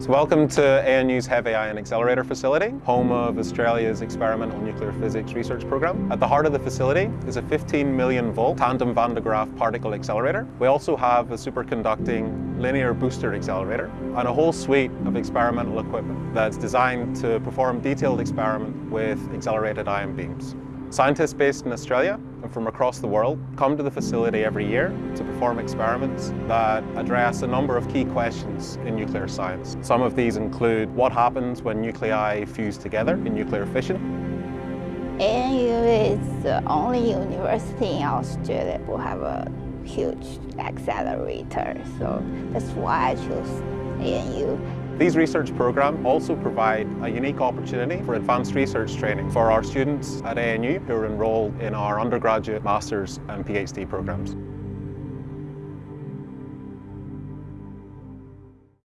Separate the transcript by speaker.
Speaker 1: So welcome to ANU's Heavy Ion Accelerator facility, home of Australia's Experimental Nuclear Physics Research Programme. At the heart of the facility is a 15 million volt tandem van de Graaff particle accelerator. We also have a superconducting linear booster accelerator and a whole suite of experimental equipment that's designed to perform detailed experiment with accelerated ion beams. Scientists based in Australia and from across the world come to the facility every year to perform experiments that address a number of key questions in nuclear science. Some of these include what happens when nuclei fuse together in nuclear fission,
Speaker 2: ANU is the only university in Australia who have a huge accelerator, so that's why I chose ANU.
Speaker 1: These research programs also provide a unique opportunity for advanced research training for our students at ANU who are enrolled in our undergraduate, master's and PhD programs.